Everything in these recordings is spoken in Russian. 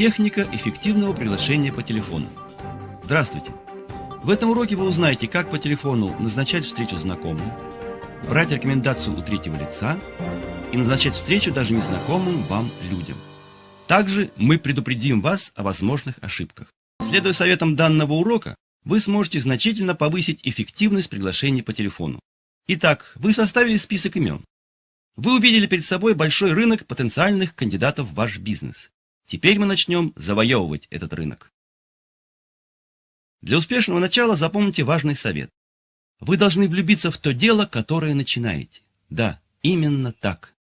Техника эффективного приглашения по телефону. Здравствуйте! В этом уроке вы узнаете, как по телефону назначать встречу знакомым, брать рекомендацию у третьего лица и назначать встречу даже незнакомым вам людям. Также мы предупредим вас о возможных ошибках. Следуя советам данного урока, вы сможете значительно повысить эффективность приглашений по телефону. Итак, вы составили список имен. Вы увидели перед собой большой рынок потенциальных кандидатов в ваш бизнес. Теперь мы начнем завоевывать этот рынок. Для успешного начала запомните важный совет. Вы должны влюбиться в то дело, которое начинаете. Да, именно так.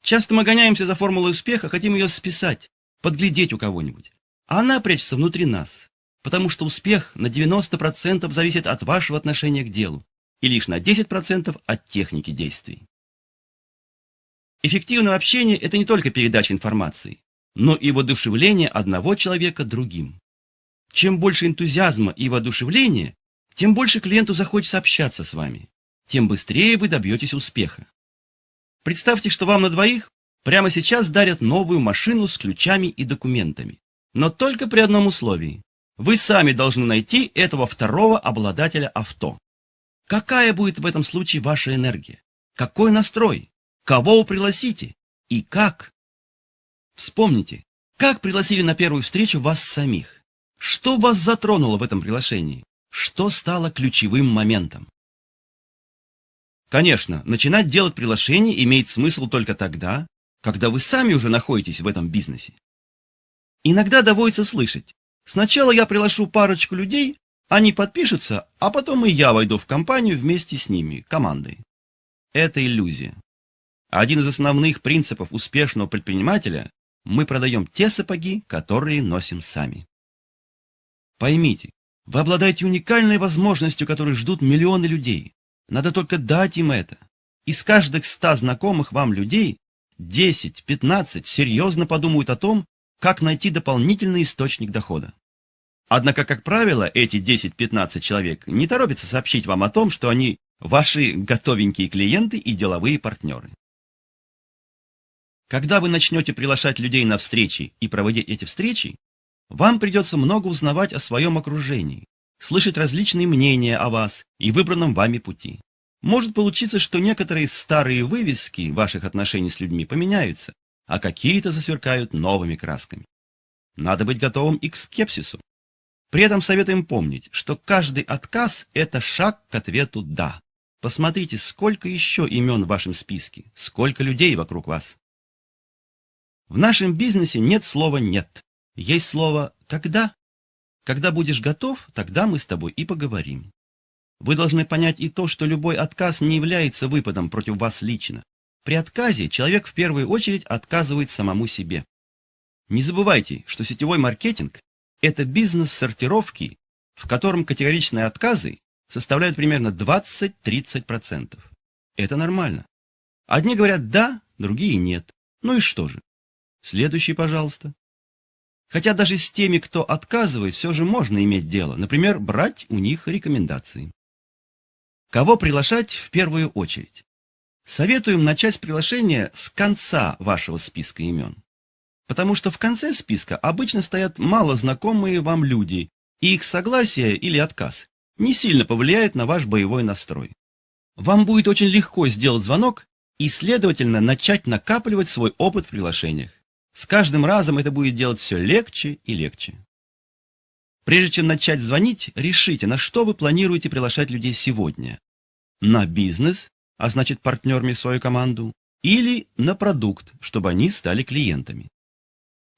Часто мы гоняемся за формулой успеха, хотим ее списать, подглядеть у кого-нибудь. А она прячется внутри нас, потому что успех на 90% зависит от вашего отношения к делу и лишь на 10% от техники действий. Эффективное общение – это не только передача информации, но и воодушевление одного человека другим. Чем больше энтузиазма и воодушевления, тем больше клиенту захочется общаться с вами, тем быстрее вы добьетесь успеха. Представьте, что вам на двоих прямо сейчас дарят новую машину с ключами и документами. Но только при одном условии. Вы сами должны найти этого второго обладателя авто. Какая будет в этом случае ваша энергия? Какой настрой? Кого вы пригласите? И как? Вспомните, как пригласили на первую встречу вас самих? Что вас затронуло в этом приглашении? Что стало ключевым моментом? Конечно, начинать делать приглашение имеет смысл только тогда, когда вы сами уже находитесь в этом бизнесе. Иногда доводится слышать, сначала я приглашу парочку людей, они подпишутся, а потом и я войду в компанию вместе с ними, командой. Это иллюзия. Один из основных принципов успешного предпринимателя – мы продаем те сапоги, которые носим сами. Поймите, вы обладаете уникальной возможностью, которой ждут миллионы людей. Надо только дать им это. Из каждых ста знакомых вам людей 10-15 серьезно подумают о том, как найти дополнительный источник дохода. Однако, как правило, эти 10-15 человек не торопятся сообщить вам о том, что они ваши готовенькие клиенты и деловые партнеры. Когда вы начнете приглашать людей на встречи и проводить эти встречи, вам придется много узнавать о своем окружении, слышать различные мнения о вас и выбранном вами пути. Может получиться, что некоторые старые вывески ваших отношений с людьми поменяются, а какие-то засверкают новыми красками. Надо быть готовым и к скепсису. При этом советуем помнить, что каждый отказ – это шаг к ответу «да». Посмотрите, сколько еще имен в вашем списке, сколько людей вокруг вас. В нашем бизнесе нет слова «нет». Есть слово «когда». Когда будешь готов, тогда мы с тобой и поговорим. Вы должны понять и то, что любой отказ не является выпадом против вас лично. При отказе человек в первую очередь отказывает самому себе. Не забывайте, что сетевой маркетинг – это бизнес сортировки, в котором категоричные отказы составляют примерно 20-30%. Это нормально. Одни говорят «да», другие «нет». Ну и что же? Следующий, пожалуйста. Хотя даже с теми, кто отказывает, все же можно иметь дело. Например, брать у них рекомендации. Кого приглашать в первую очередь? Советуем начать приглашение с конца вашего списка имен. Потому что в конце списка обычно стоят мало знакомые вам люди, и их согласие или отказ не сильно повлияет на ваш боевой настрой. Вам будет очень легко сделать звонок и, следовательно, начать накапливать свой опыт в приглашениях. С каждым разом это будет делать все легче и легче. Прежде чем начать звонить, решите, на что вы планируете приглашать людей сегодня. На бизнес, а значит партнерами в свою команду, или на продукт, чтобы они стали клиентами.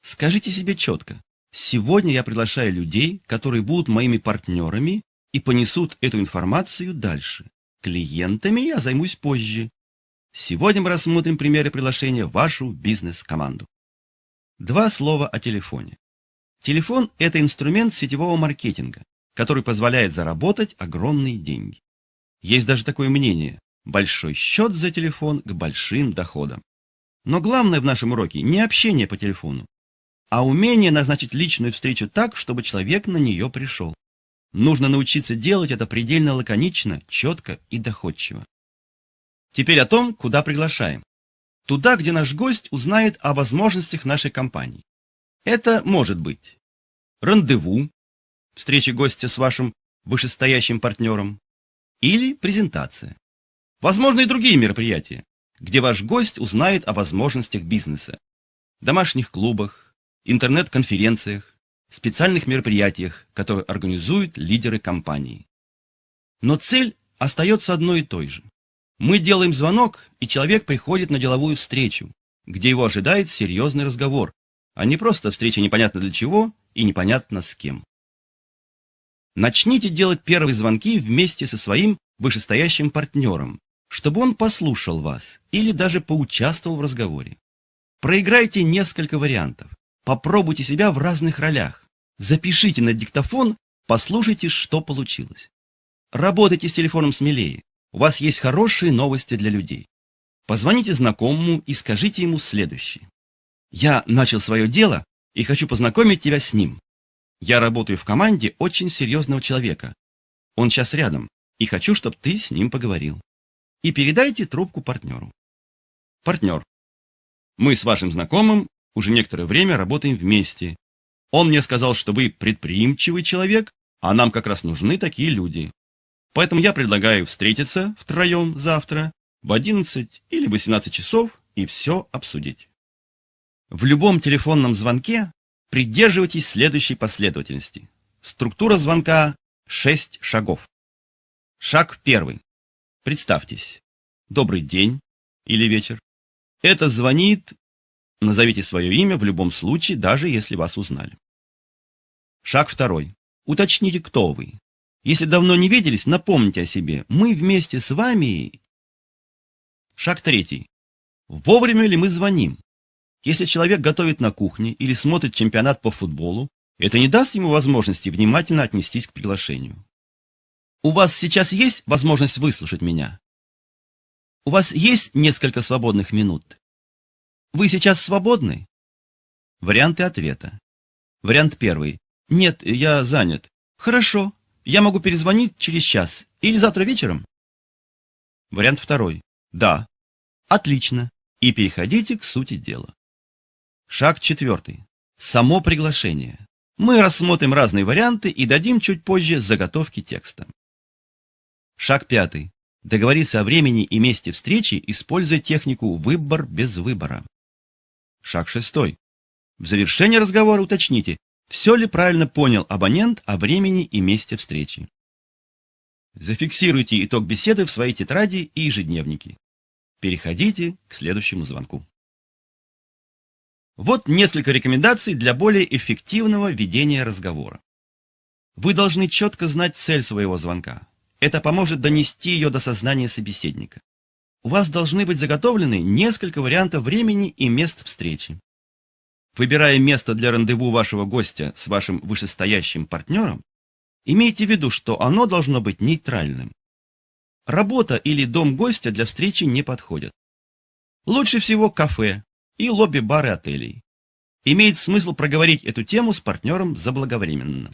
Скажите себе четко, сегодня я приглашаю людей, которые будут моими партнерами и понесут эту информацию дальше. Клиентами я займусь позже. Сегодня мы рассмотрим примеры приглашения в вашу бизнес-команду. Два слова о телефоне. Телефон – это инструмент сетевого маркетинга, который позволяет заработать огромные деньги. Есть даже такое мнение – большой счет за телефон к большим доходам. Но главное в нашем уроке не общение по телефону, а умение назначить личную встречу так, чтобы человек на нее пришел. Нужно научиться делать это предельно лаконично, четко и доходчиво. Теперь о том, куда приглашаем. Туда, где наш гость узнает о возможностях нашей компании. Это может быть рандеву, встреча гостя с вашим вышестоящим партнером, или презентация. Возможно и другие мероприятия, где ваш гость узнает о возможностях бизнеса, домашних клубах, интернет-конференциях, специальных мероприятиях, которые организуют лидеры компании. Но цель остается одной и той же. Мы делаем звонок, и человек приходит на деловую встречу, где его ожидает серьезный разговор, а не просто встреча непонятно для чего и непонятно с кем. Начните делать первые звонки вместе со своим вышестоящим партнером, чтобы он послушал вас или даже поучаствовал в разговоре. Проиграйте несколько вариантов. Попробуйте себя в разных ролях. Запишите на диктофон, послушайте, что получилось. Работайте с телефоном смелее. У вас есть хорошие новости для людей. Позвоните знакомому и скажите ему следующее. Я начал свое дело и хочу познакомить тебя с ним. Я работаю в команде очень серьезного человека. Он сейчас рядом, и хочу, чтобы ты с ним поговорил. И передайте трубку партнеру. Партнер. Мы с вашим знакомым уже некоторое время работаем вместе. Он мне сказал, что вы предприимчивый человек, а нам как раз нужны такие люди. Поэтому я предлагаю встретиться втроем завтра в 11 или 18 часов и все обсудить. В любом телефонном звонке придерживайтесь следующей последовательности. Структура звонка – 6 шагов. Шаг первый. Представьтесь. Добрый день или вечер. Это звонит... Назовите свое имя в любом случае, даже если вас узнали. Шаг второй. Уточните, кто вы. Если давно не виделись, напомните о себе. Мы вместе с вами... Шаг третий. Вовремя ли мы звоним? Если человек готовит на кухне или смотрит чемпионат по футболу, это не даст ему возможности внимательно отнестись к приглашению. У вас сейчас есть возможность выслушать меня? У вас есть несколько свободных минут? Вы сейчас свободны? Варианты ответа. Вариант первый. Нет, я занят. Хорошо, я могу перезвонить через час или завтра вечером? Вариант второй. Да. Отлично. И переходите к сути дела. Шаг четвертый. Само приглашение. Мы рассмотрим разные варианты и дадим чуть позже заготовки текста. Шаг пятый. Договориться о времени и месте встречи, используя технику «выбор без выбора». Шаг шестой. В завершении разговора уточните, все ли правильно понял абонент о времени и месте встречи. Зафиксируйте итог беседы в своей тетради и ежедневнике. Переходите к следующему звонку. Вот несколько рекомендаций для более эффективного ведения разговора. Вы должны четко знать цель своего звонка. Это поможет донести ее до сознания собеседника. У вас должны быть заготовлены несколько вариантов времени и мест встречи. Выбирая место для рандеву вашего гостя с вашим вышестоящим партнером, имейте в виду, что оно должно быть нейтральным. Работа или дом гостя для встречи не подходят. Лучше всего кафе и лобби-бары отелей. Имеет смысл проговорить эту тему с партнером заблаговременно.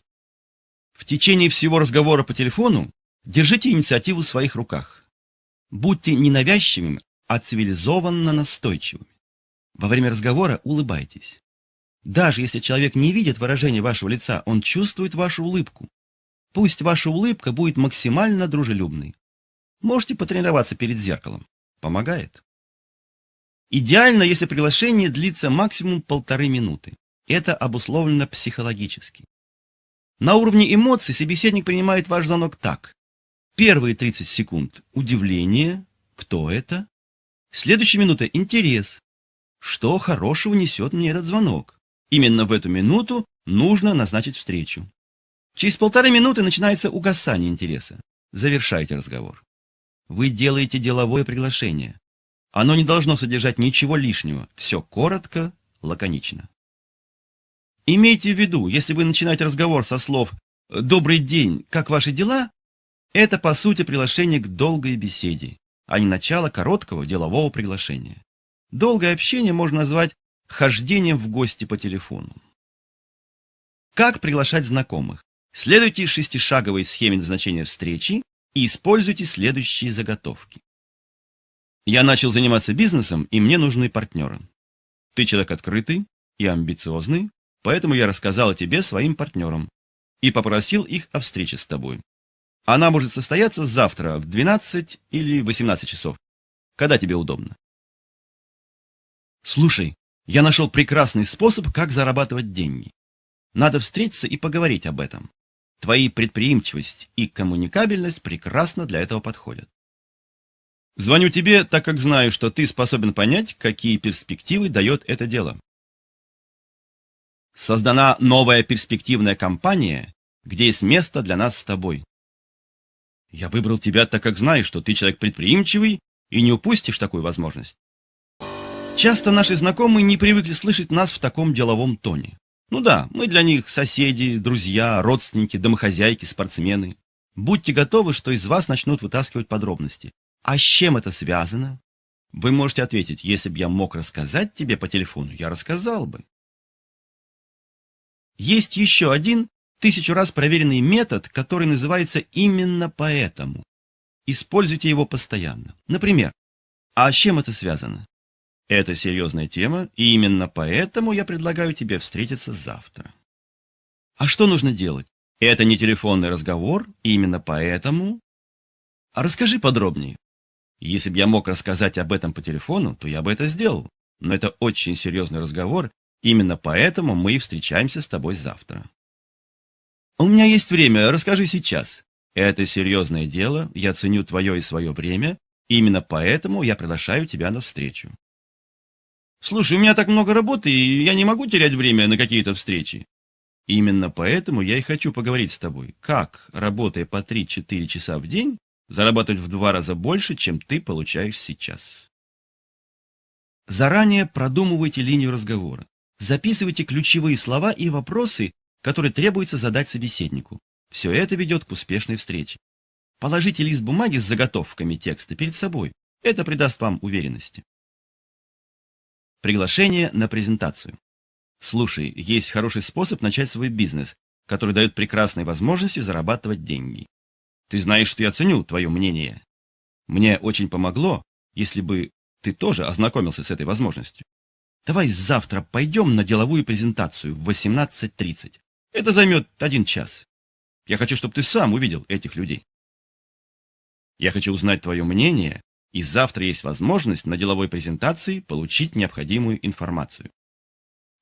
В течение всего разговора по телефону Держите инициативу в своих руках. Будьте не навязчивыми, а цивилизованно настойчивыми. Во время разговора улыбайтесь. Даже если человек не видит выражения вашего лица, он чувствует вашу улыбку. Пусть ваша улыбка будет максимально дружелюбной. Можете потренироваться перед зеркалом. Помогает. Идеально, если приглашение длится максимум полторы минуты. Это обусловлено психологически. На уровне эмоций собеседник принимает ваш звонок так. Первые 30 секунд – удивление, кто это? Следующая минута – интерес. Что хорошего несет мне этот звонок? Именно в эту минуту нужно назначить встречу. Через полторы минуты начинается угасание интереса. Завершайте разговор. Вы делаете деловое приглашение. Оно не должно содержать ничего лишнего. Все коротко, лаконично. Имейте в виду, если вы начинаете разговор со слов «Добрый день, как ваши дела?», это, по сути, приглашение к долгой беседе, а не начало короткого делового приглашения. Долгое общение можно назвать хождением в гости по телефону. Как приглашать знакомых? Следуйте шестишаговой схеме назначения встречи и используйте следующие заготовки. Я начал заниматься бизнесом, и мне нужны партнеры. Ты человек открытый и амбициозный, Поэтому я рассказал о тебе своим партнерам и попросил их о встрече с тобой. Она может состояться завтра в 12 или 18 часов. Когда тебе удобно? Слушай, я нашел прекрасный способ, как зарабатывать деньги. Надо встретиться и поговорить об этом. Твои предприимчивость и коммуникабельность прекрасно для этого подходят. Звоню тебе, так как знаю, что ты способен понять, какие перспективы дает это дело. Создана новая перспективная компания, где есть место для нас с тобой. Я выбрал тебя, так как знаю, что ты человек предприимчивый и не упустишь такую возможность. Часто наши знакомые не привыкли слышать нас в таком деловом тоне. Ну да, мы для них соседи, друзья, родственники, домохозяйки, спортсмены. Будьте готовы, что из вас начнут вытаскивать подробности. А с чем это связано? Вы можете ответить, если бы я мог рассказать тебе по телефону, я рассказал бы. Есть еще один тысячу раз проверенный метод, который называется именно поэтому. Используйте его постоянно. Например, а с чем это связано? Это серьезная тема, и именно поэтому я предлагаю тебе встретиться завтра. А что нужно делать? Это не телефонный разговор, и именно поэтому... А расскажи подробнее. Если бы я мог рассказать об этом по телефону, то я бы это сделал. Но это очень серьезный разговор, именно поэтому мы и встречаемся с тобой завтра. У меня есть время, расскажи сейчас. Это серьезное дело, я ценю твое и свое время, именно поэтому я приглашаю тебя на встречу. Слушай, у меня так много работы, и я не могу терять время на какие-то встречи. Именно поэтому я и хочу поговорить с тобой. Как, работая по 3-4 часа в день, зарабатывать в два раза больше, чем ты получаешь сейчас? Заранее продумывайте линию разговора. Записывайте ключевые слова и вопросы, которые требуется задать собеседнику. Все это ведет к успешной встрече. Положите лист бумаги с заготовками текста перед собой. Это придаст вам уверенности. Приглашение на презентацию. Слушай, есть хороший способ начать свой бизнес, который дает прекрасные возможности зарабатывать деньги. Ты знаешь, что я ценю твое мнение. Мне очень помогло, если бы ты тоже ознакомился с этой возможностью. Давай завтра пойдем на деловую презентацию в 18.30. Это займет один час. Я хочу, чтобы ты сам увидел этих людей. Я хочу узнать твое мнение и завтра есть возможность на деловой презентации получить необходимую информацию.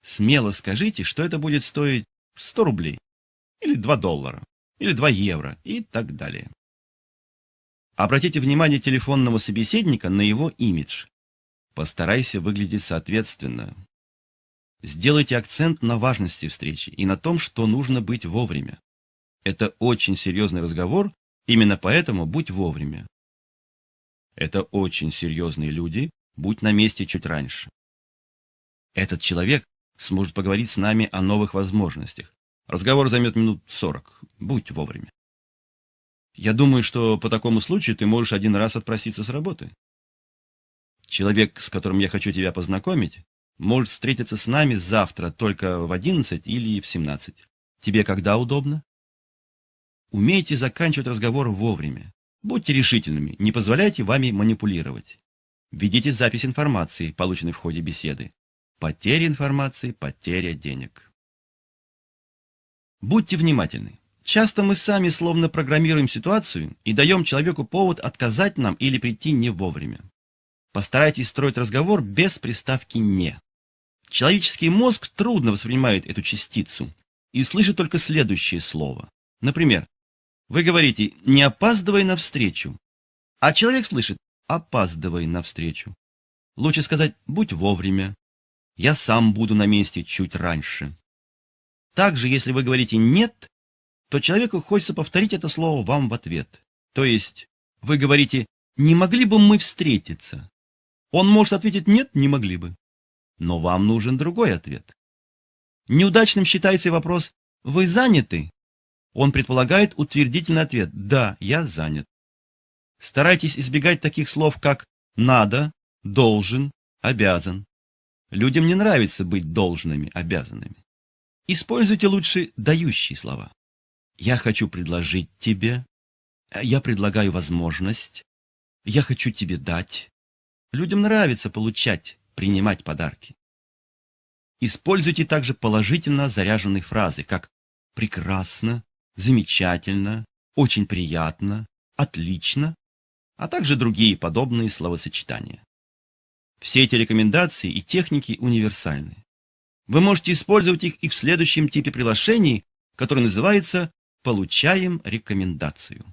Смело скажите, что это будет стоить 100 рублей, или 2 доллара, или 2 евро и так далее. Обратите внимание телефонного собеседника на его имидж. Постарайся выглядеть соответственно. Сделайте акцент на важности встречи и на том, что нужно быть вовремя. Это очень серьезный разговор, именно поэтому будь вовремя. Это очень серьезные люди, будь на месте чуть раньше. Этот человек сможет поговорить с нами о новых возможностях. Разговор займет минут сорок. Будь вовремя. Я думаю, что по такому случаю ты можешь один раз отпроситься с работы. Человек, с которым я хочу тебя познакомить, может встретиться с нами завтра только в 11 или в 17. Тебе когда удобно? Умейте заканчивать разговор вовремя. Будьте решительными, не позволяйте вами манипулировать. Введите запись информации, полученной в ходе беседы. Потеря информации, потеря денег. Будьте внимательны. Часто мы сами словно программируем ситуацию и даем человеку повод отказать нам или прийти не вовремя. Постарайтесь строить разговор без приставки «не». Человеческий мозг трудно воспринимает эту частицу и слышит только следующее слово. Например, вы говорите «не опаздывай на встречу», а человек слышит «опаздывай на встречу». Лучше сказать «будь вовремя», «я сам буду на месте чуть раньше». Также, если вы говорите «нет», то человеку хочется повторить это слово вам в ответ. То есть вы говорите «не могли бы мы встретиться?» Он может ответить «нет, не могли бы». Но вам нужен другой ответ. Неудачным считается вопрос «вы заняты?» Он предполагает утвердительный ответ «Да, я занят». Старайтесь избегать таких слов, как «надо», «должен», «обязан». Людям не нравится быть должными, обязанными. Используйте лучше дающие слова. «Я хочу предложить тебе», «Я предлагаю возможность», «Я хочу тебе дать». Людям нравится получать, принимать подарки. Используйте также положительно заряженные фразы, как «прекрасно», «замечательно», «очень приятно», «отлично», а также другие подобные словосочетания. Все эти рекомендации и техники универсальны. Вы можете использовать их и в следующем типе приглашений, который называется «Получаем рекомендацию».